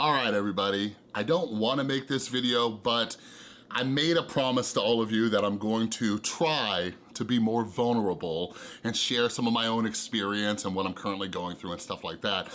All right, everybody. I don't wanna make this video, but I made a promise to all of you that I'm going to try to be more vulnerable and share some of my own experience and what I'm currently going through and stuff like that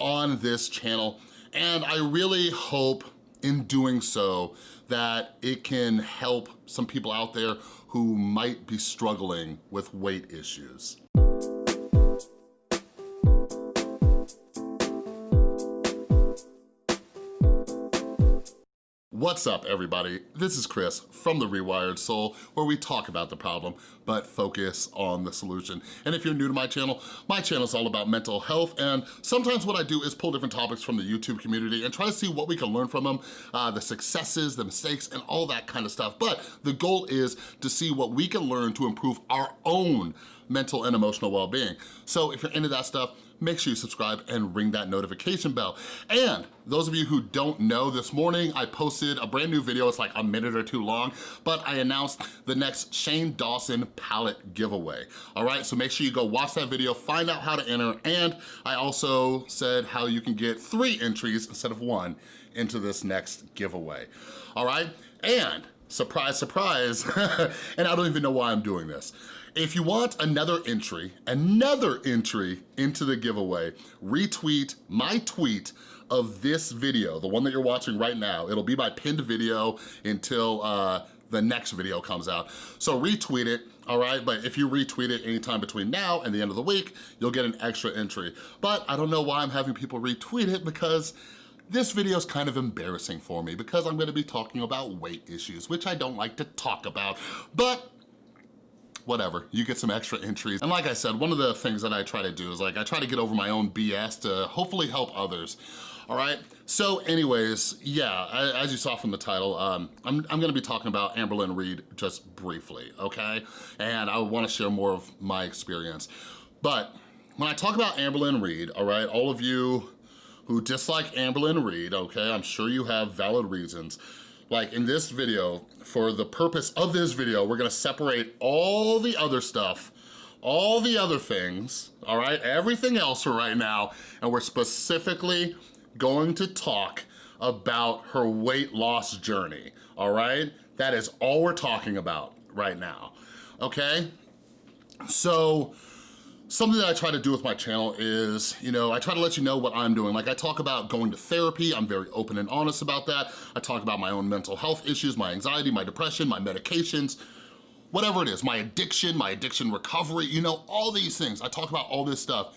on this channel. And I really hope in doing so that it can help some people out there who might be struggling with weight issues. What's up, everybody? This is Chris from The Rewired Soul, where we talk about the problem, but focus on the solution. And if you're new to my channel, my channel is all about mental health, and sometimes what I do is pull different topics from the YouTube community and try to see what we can learn from them, uh, the successes, the mistakes, and all that kind of stuff. But the goal is to see what we can learn to improve our own mental and emotional well-being. So if you're into that stuff, make sure you subscribe and ring that notification bell. And those of you who don't know, this morning I posted a brand new video, it's like a minute or two long, but I announced the next Shane Dawson palette giveaway. All right, so make sure you go watch that video, find out how to enter, and I also said how you can get three entries instead of one into this next giveaway. All right, and surprise, surprise, and I don't even know why I'm doing this. If you want another entry, another entry into the giveaway, retweet my tweet of this video, the one that you're watching right now. It'll be my pinned video until uh, the next video comes out. So retweet it, all right? But if you retweet it anytime between now and the end of the week, you'll get an extra entry. But I don't know why I'm having people retweet it because this video is kind of embarrassing for me because I'm gonna be talking about weight issues, which I don't like to talk about. But whatever, you get some extra entries. And like I said, one of the things that I try to do is like, I try to get over my own BS to hopefully help others, all right? So anyways, yeah, as you saw from the title, um, I'm, I'm gonna be talking about Amberlynn Reid just briefly, okay? And I wanna share more of my experience. But when I talk about Amberlynn Reid, all right, all of you who dislike Amberlynn Reid, okay, I'm sure you have valid reasons, like in this video, for the purpose of this video, we're gonna separate all the other stuff, all the other things, all right? Everything else for right now, and we're specifically going to talk about her weight loss journey, all right? That is all we're talking about right now, okay? So, Something that I try to do with my channel is, you know, I try to let you know what I'm doing. Like I talk about going to therapy, I'm very open and honest about that. I talk about my own mental health issues, my anxiety, my depression, my medications, whatever it is, my addiction, my addiction recovery, you know, all these things. I talk about all this stuff.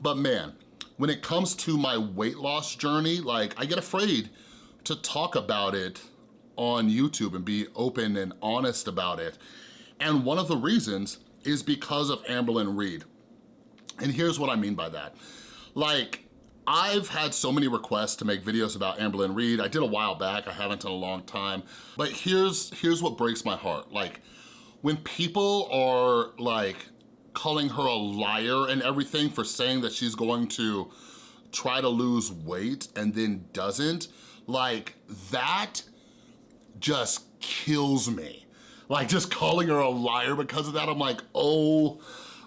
But man, when it comes to my weight loss journey, like I get afraid to talk about it on YouTube and be open and honest about it. And one of the reasons is because of Amberlynn Reid. And here's what I mean by that. Like, I've had so many requests to make videos about Amberlynn Reid. I did a while back, I haven't in a long time. But here's, here's what breaks my heart. Like, when people are like calling her a liar and everything for saying that she's going to try to lose weight and then doesn't, like that just kills me. Like just calling her a liar because of that, I'm like, oh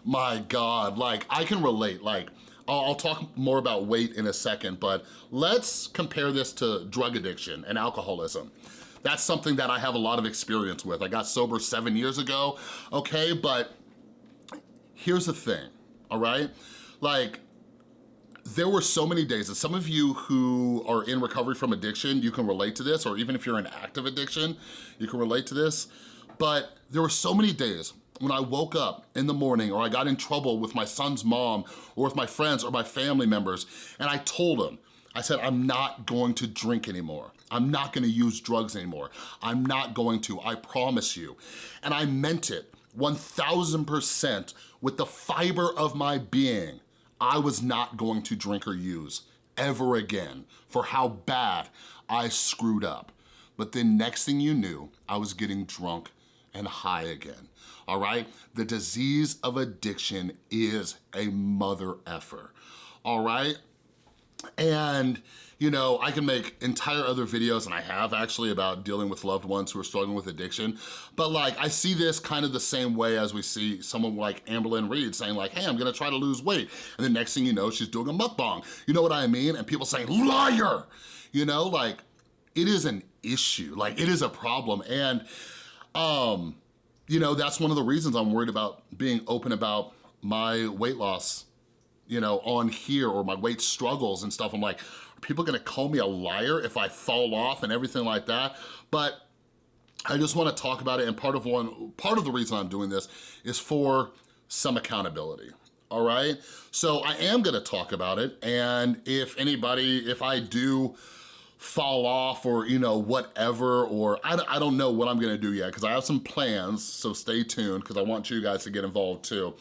my God, like I can relate, like I'll, talk more about weight in a second, but let's compare this to drug addiction and alcoholism. That's something that I have a lot of experience with. I got sober seven years ago, okay? But here's the thing, all right? Like, there were so many days, and some of you who are in recovery from addiction, you can relate to this, or even if you're in active addiction, you can relate to this. But there were so many days when I woke up in the morning or I got in trouble with my son's mom or with my friends or my family members and I told them, I said, I'm not going to drink anymore. I'm not gonna use drugs anymore. I'm not going to, I promise you. And I meant it 1000% with the fiber of my being. I was not going to drink or use ever again for how bad I screwed up. But then next thing you knew, I was getting drunk and high again all right? The disease of addiction is a mother effer, all right? And, you know, I can make entire other videos, and I have actually, about dealing with loved ones who are struggling with addiction. But like, I see this kind of the same way as we see someone like Amberlynn Reid saying like, hey, I'm gonna try to lose weight. And the next thing you know, she's doing a mukbang. You know what I mean? And people saying, liar! you know, like it is an issue, like it is a problem. And, um, you know, that's one of the reasons I'm worried about being open about my weight loss, you know, on here or my weight struggles and stuff. I'm like, are people gonna call me a liar if I fall off and everything like that? But I just wanna talk about it and part of one, part of the reason I'm doing this is for some accountability, all right? So I am gonna talk about it and if anybody, if I do fall off or, you know, whatever, or I, I don't know what I'm gonna do yet because I have some plans, so stay tuned because I want you guys to get involved too.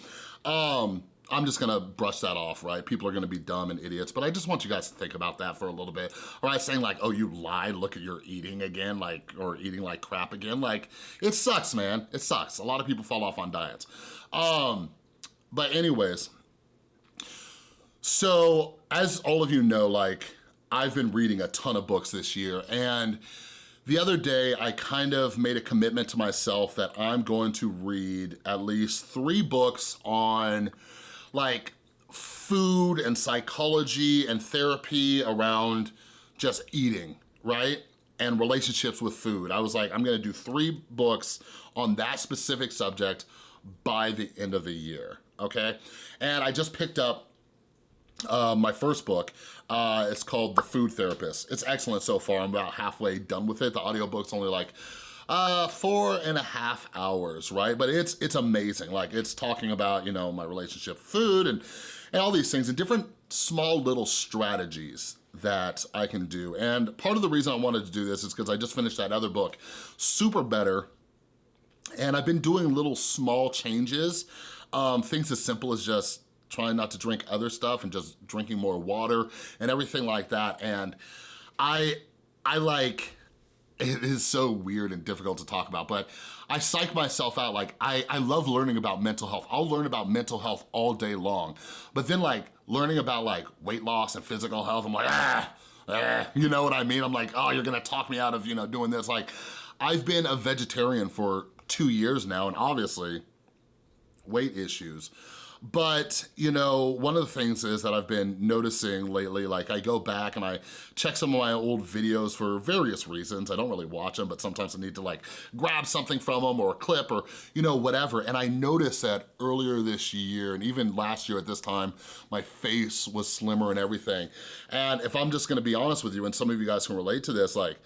Um, I'm just gonna brush that off, right? People are gonna be dumb and idiots, but I just want you guys to think about that for a little bit. All right, saying like, oh, you lied, look at your eating again, like, or eating like crap again. Like, it sucks, man, it sucks. A lot of people fall off on diets. Um, but anyways, so as all of you know, like, I've been reading a ton of books this year and the other day, I kind of made a commitment to myself that I'm going to read at least three books on like food and psychology and therapy around just eating, right? And relationships with food. I was like, I'm gonna do three books on that specific subject by the end of the year, okay? And I just picked up uh, my first book. Uh, it's called The Food Therapist. It's excellent so far. I'm about halfway done with it. The audiobook's only like uh, four and a half hours, right? But it's it's amazing. Like it's talking about, you know, my relationship with food and, and all these things and different small little strategies that I can do. And part of the reason I wanted to do this is because I just finished that other book, SuperBetter, and I've been doing little small changes, um, things as simple as just trying not to drink other stuff and just drinking more water and everything like that. And I, I like, it is so weird and difficult to talk about, but I psych myself out. Like, I, I love learning about mental health. I'll learn about mental health all day long. But then like, learning about like weight loss and physical health, I'm like, ah, ah, you know what I mean? I'm like, oh, you're gonna talk me out of, you know, doing this. Like, I've been a vegetarian for two years now, and obviously, weight issues. But, you know, one of the things is that I've been noticing lately, like I go back and I check some of my old videos for various reasons. I don't really watch them, but sometimes I need to like grab something from them or a clip or, you know, whatever. And I noticed that earlier this year and even last year at this time, my face was slimmer and everything. And if I'm just gonna be honest with you, and some of you guys can relate to this, like,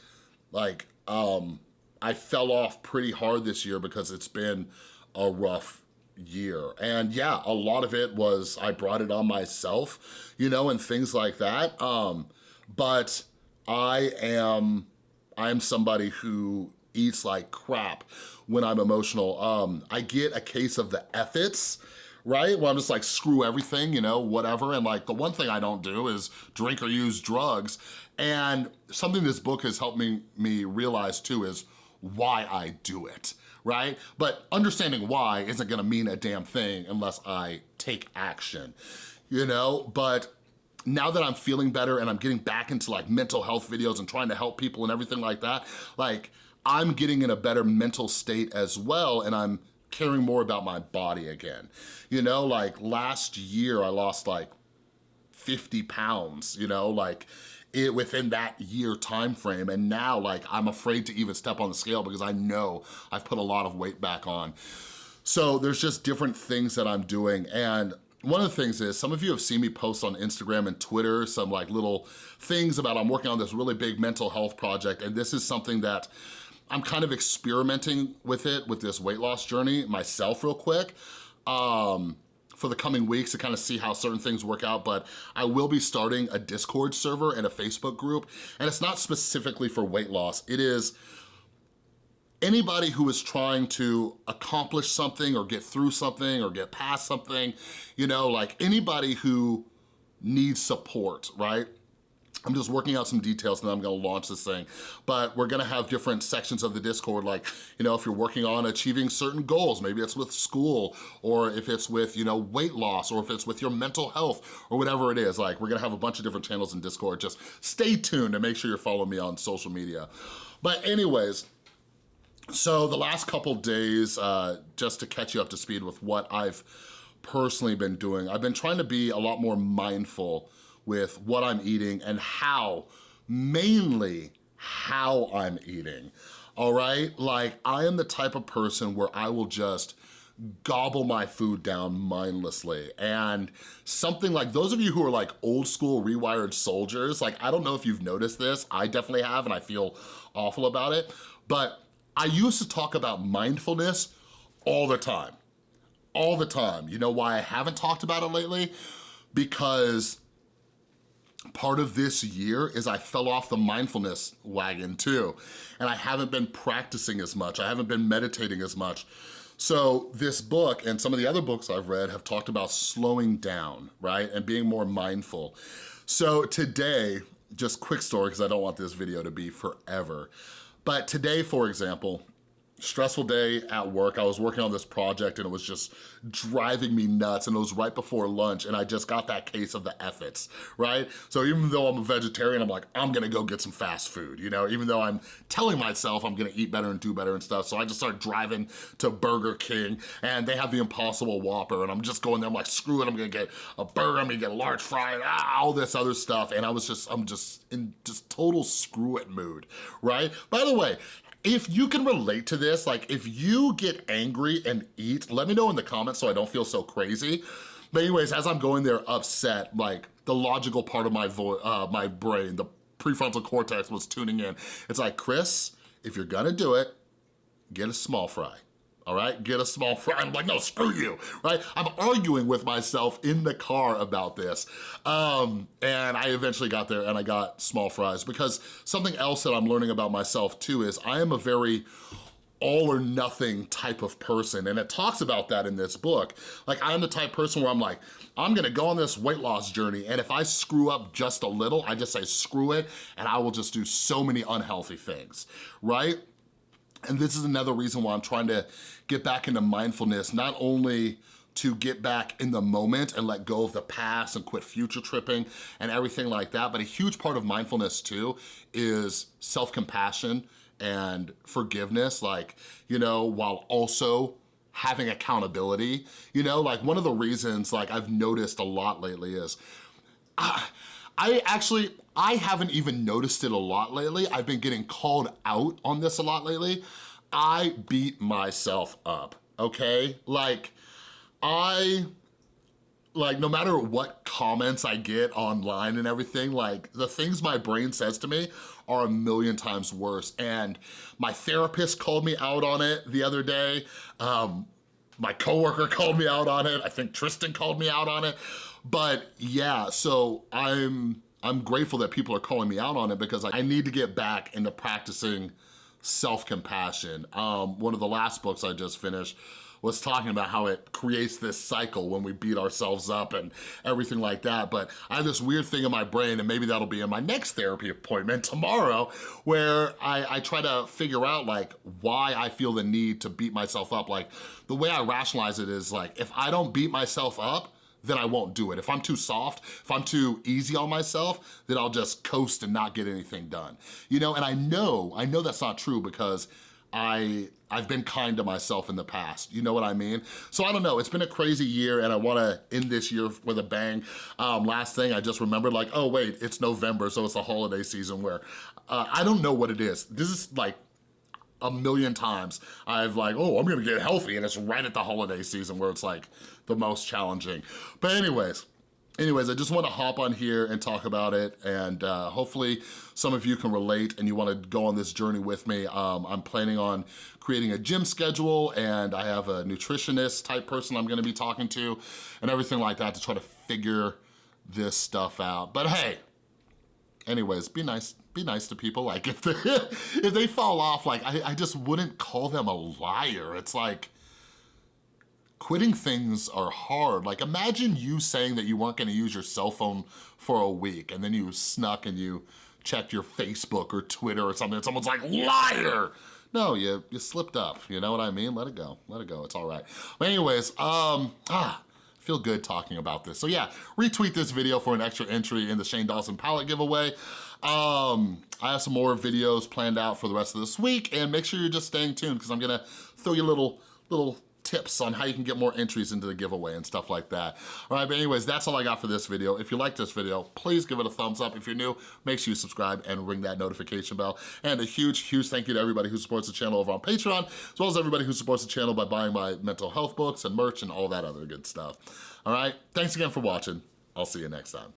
like, um, I fell off pretty hard this year because it's been a rough year. And yeah, a lot of it was I brought it on myself, you know, and things like that. Um, but I am, I'm somebody who eats like crap when I'm emotional. Um, I get a case of the Effits, right? Where I'm just like, screw everything, you know, whatever. And like, the one thing I don't do is drink or use drugs. And something this book has helped me, me realize too is why I do it right? But understanding why isn't gonna mean a damn thing unless I take action, you know? But now that I'm feeling better and I'm getting back into like mental health videos and trying to help people and everything like that, like I'm getting in a better mental state as well and I'm caring more about my body again. You know, like last year I lost like 50 pounds, you know, like it within that year time frame and now like I'm afraid to even step on the scale because I know I've put a lot of weight back on. So there's just different things that I'm doing and one of the things is some of you have seen me post on Instagram and Twitter some like little things about I'm working on this really big mental health project and this is something that I'm kind of experimenting with it with this weight loss journey myself real quick. Um, for the coming weeks to kind of see how certain things work out, but I will be starting a Discord server and a Facebook group, and it's not specifically for weight loss. It is anybody who is trying to accomplish something or get through something or get past something, you know, like anybody who needs support, right? I'm just working out some details and then I'm gonna launch this thing. But we're gonna have different sections of the Discord, like, you know, if you're working on achieving certain goals, maybe it's with school, or if it's with, you know, weight loss, or if it's with your mental health, or whatever it is. Like, we're gonna have a bunch of different channels in Discord. Just stay tuned and make sure you're following me on social media. But anyways, so the last couple days, uh, just to catch you up to speed with what I've personally been doing, I've been trying to be a lot more mindful with what I'm eating and how mainly how I'm eating, all right? Like, I am the type of person where I will just gobble my food down mindlessly. And something like, those of you who are like old school rewired soldiers, like I don't know if you've noticed this, I definitely have and I feel awful about it, but I used to talk about mindfulness all the time, all the time. You know why I haven't talked about it lately? Because part of this year is I fell off the mindfulness wagon too. And I haven't been practicing as much. I haven't been meditating as much. So this book and some of the other books I've read have talked about slowing down, right? And being more mindful. So today, just quick story because I don't want this video to be forever. But today, for example, stressful day at work. I was working on this project and it was just driving me nuts and it was right before lunch and I just got that case of the effets, right? So even though I'm a vegetarian, I'm like, I'm gonna go get some fast food, you know? Even though I'm telling myself I'm gonna eat better and do better and stuff. So I just start driving to Burger King and they have the Impossible Whopper and I'm just going there, I'm like, screw it, I'm gonna get a burger, I'm gonna get a large fry, ah, all this other stuff. And I was just, I'm just in just total screw it mood, right? By the way, if you can relate to this, like if you get angry and eat, let me know in the comments so I don't feel so crazy. But anyways, as I'm going there upset, like the logical part of my uh, my brain, the prefrontal cortex was tuning in. It's like, Chris, if you're gonna do it, get a small fry all right? Get a small fry. I'm like, no, screw you, right? I'm arguing with myself in the car about this. Um, and I eventually got there and I got small fries because something else that I'm learning about myself too is I am a very all or nothing type of person. And it talks about that in this book. Like I'm the type person where I'm like, I'm gonna go on this weight loss journey and if I screw up just a little, I just say screw it and I will just do so many unhealthy things, right? And this is another reason why I'm trying to get back into mindfulness, not only to get back in the moment and let go of the past and quit future tripping and everything like that. But a huge part of mindfulness too is self-compassion and forgiveness, like, you know, while also having accountability. You know, like one of the reasons like I've noticed a lot lately is, I, I actually, I haven't even noticed it a lot lately. I've been getting called out on this a lot lately. I beat myself up, okay? Like, I, like, no matter what comments I get online and everything, like, the things my brain says to me are a million times worse. And my therapist called me out on it the other day. Um, my coworker called me out on it. I think Tristan called me out on it. But yeah, so I'm I'm grateful that people are calling me out on it because I need to get back into practicing self-compassion. Um, one of the last books I just finished was talking about how it creates this cycle when we beat ourselves up and everything like that. But I have this weird thing in my brain, and maybe that'll be in my next therapy appointment tomorrow, where I, I try to figure out like why I feel the need to beat myself up. Like the way I rationalize it is like, if I don't beat myself up, then I won't do it. If I'm too soft, if I'm too easy on myself, then I'll just coast and not get anything done. You know, and I know, I know that's not true because I, I've been kind to myself in the past, you know what I mean? So I don't know, it's been a crazy year and I wanna end this year with a bang. Um, last thing, I just remembered like, oh wait, it's November, so it's the holiday season where, uh, I don't know what it is. This is like a million times. I've like, oh, I'm gonna get healthy, and it's right at the holiday season where it's like the most challenging. But anyways, anyways, I just wanna hop on here and talk about it, and uh, hopefully some of you can relate and you wanna go on this journey with me. Um, I'm planning on creating a gym schedule, and I have a nutritionist type person I'm gonna be talking to, and everything like that to try to figure this stuff out. But hey, anyways, be nice be nice to people. Like if they, if they fall off, like I, I just wouldn't call them a liar. It's like, quitting things are hard. Like imagine you saying that you weren't gonna use your cell phone for a week and then you snuck and you checked your Facebook or Twitter or something and someone's like, liar! No, you, you slipped up, you know what I mean? Let it go, let it go, it's all right. But anyways, um, ah, feel good talking about this. So yeah, retweet this video for an extra entry in the Shane Dawson palette giveaway. Um, I have some more videos planned out for the rest of this week and make sure you're just staying tuned because I'm gonna throw you a little, little tips on how you can get more entries into the giveaway and stuff like that. All right, but anyways, that's all I got for this video. If you like this video, please give it a thumbs up. If you're new, make sure you subscribe and ring that notification bell. And a huge, huge thank you to everybody who supports the channel over on Patreon, as well as everybody who supports the channel by buying my mental health books and merch and all that other good stuff. All right, thanks again for watching. I'll see you next time.